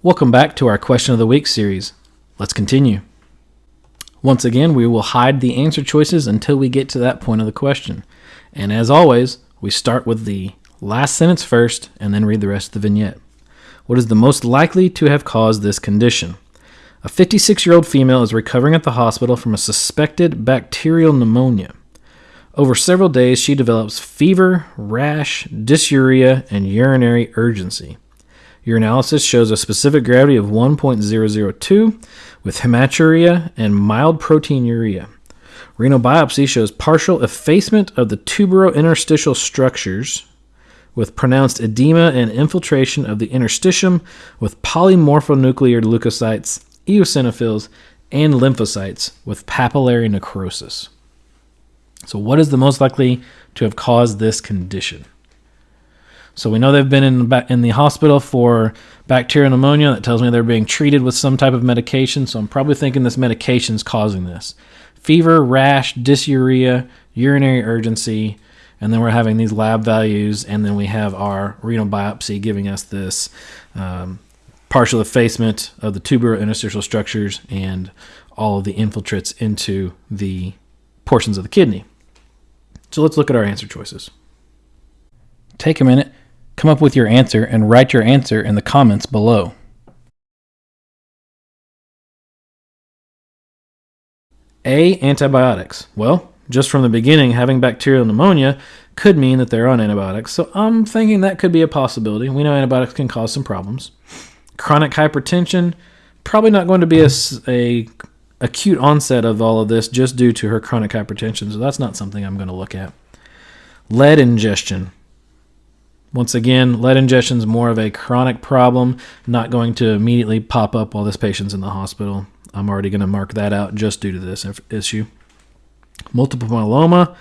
Welcome back to our Question of the Week series. Let's continue. Once again, we will hide the answer choices until we get to that point of the question. And as always, we start with the last sentence first and then read the rest of the vignette. What is the most likely to have caused this condition? A 56 year old female is recovering at the hospital from a suspected bacterial pneumonia. Over several days, she develops fever, rash, dysuria, and urinary urgency. Urinalysis shows a specific gravity of 1.002 with hematuria and mild proteinuria. Renal biopsy shows partial effacement of the tubulointerstitial structures with pronounced edema and infiltration of the interstitium with polymorphonuclear leukocytes, eosinophils, and lymphocytes with papillary necrosis. So, what is the most likely to have caused this condition? So we know they've been in in the hospital for bacterial pneumonia. That tells me they're being treated with some type of medication. So I'm probably thinking this medication is causing this. Fever, rash, dysuria, urinary urgency, and then we're having these lab values, and then we have our renal biopsy giving us this um, partial effacement of the tubulointerstitial structures and all of the infiltrates into the portions of the kidney. So let's look at our answer choices. Take a minute Come up with your answer and write your answer in the comments below. A. Antibiotics. Well, just from the beginning, having bacterial pneumonia could mean that they're on antibiotics, so I'm thinking that could be a possibility. We know antibiotics can cause some problems. Chronic hypertension, probably not going to be a, a acute onset of all of this just due to her chronic hypertension, so that's not something I'm going to look at. Lead ingestion. Once again, lead ingestion is more of a chronic problem, not going to immediately pop up while this patient's in the hospital. I'm already going to mark that out just due to this issue. Multiple myeloma.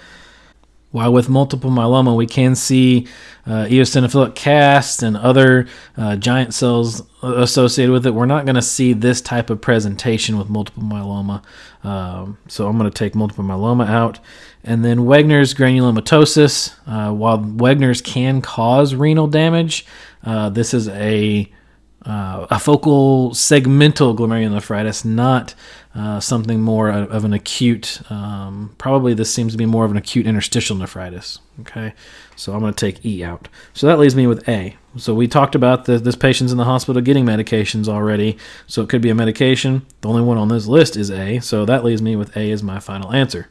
While with multiple myeloma, we can see uh, eosinophilic cast and other uh, giant cells associated with it. We're not going to see this type of presentation with multiple myeloma. Um, so I'm going to take multiple myeloma out. And then Wegener's granulomatosis. Uh, while Wegener's can cause renal damage, uh, this is a uh, a focal segmental glomerulonephritis, not uh, something more of an acute. Um, probably this seems to be more of an acute interstitial nephritis. Okay, so I'm going to take E out. So that leaves me with A. So we talked about the, this patient's in the hospital getting medications already, so it could be a medication. The only one on this list is A, so that leaves me with A as my final answer.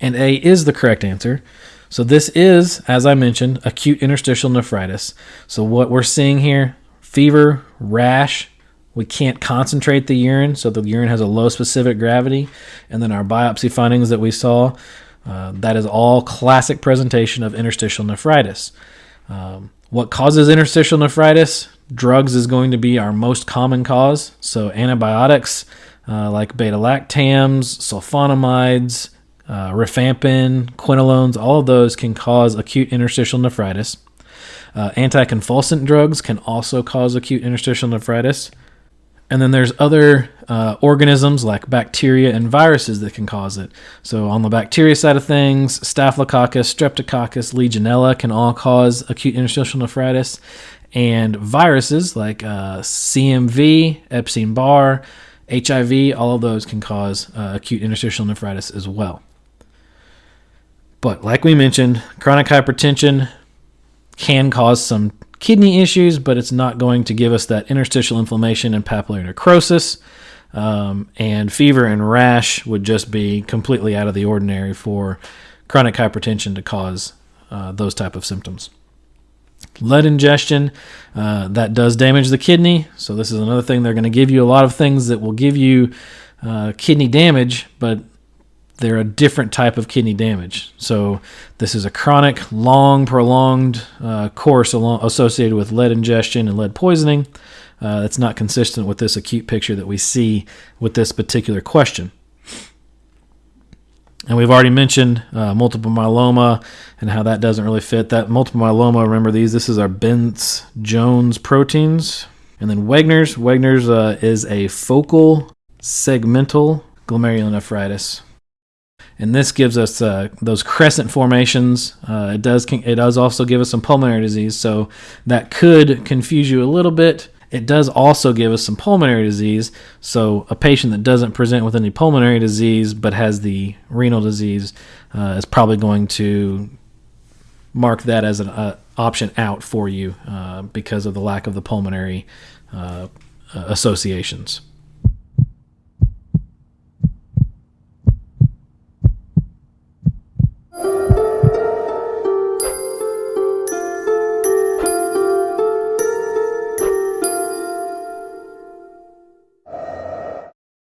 And A is the correct answer. So this is, as I mentioned, acute interstitial nephritis. So what we're seeing here, fever, rash, we can't concentrate the urine, so the urine has a low specific gravity. And then our biopsy findings that we saw, uh, that is all classic presentation of interstitial nephritis. Um, what causes interstitial nephritis? Drugs is going to be our most common cause. So antibiotics uh, like beta lactams, sulfonamides, uh, rifampin, quinolones, all of those can cause acute interstitial nephritis. Uh, anticonvulsant drugs can also cause acute interstitial nephritis. And then there's other uh, organisms like bacteria and viruses that can cause it. So on the bacteria side of things, Staphylococcus, Streptococcus, Legionella can all cause acute interstitial nephritis. And viruses like uh, CMV, Epstein-Barr, HIV, all of those can cause uh, acute interstitial nephritis as well. But like we mentioned, chronic hypertension can cause some kidney issues, but it's not going to give us that interstitial inflammation and papillary necrosis. Um, and fever and rash would just be completely out of the ordinary for chronic hypertension to cause uh, those type of symptoms. Lead ingestion uh, that does damage the kidney. So this is another thing they're going to give you a lot of things that will give you uh, kidney damage, but they're a different type of kidney damage. So this is a chronic, long, prolonged uh, course along, associated with lead ingestion and lead poisoning. Uh, that's not consistent with this acute picture that we see with this particular question. And we've already mentioned uh, multiple myeloma and how that doesn't really fit. That multiple myeloma, remember these, this is our Bence Jones proteins. And then Wegener's. Wegener's uh, is a focal segmental glomerulonephritis. And this gives us uh, those crescent formations. Uh, it does it does also give us some pulmonary disease, so that could confuse you a little bit. It does also give us some pulmonary disease. So a patient that doesn't present with any pulmonary disease but has the renal disease uh, is probably going to mark that as an uh, option out for you uh, because of the lack of the pulmonary uh, associations.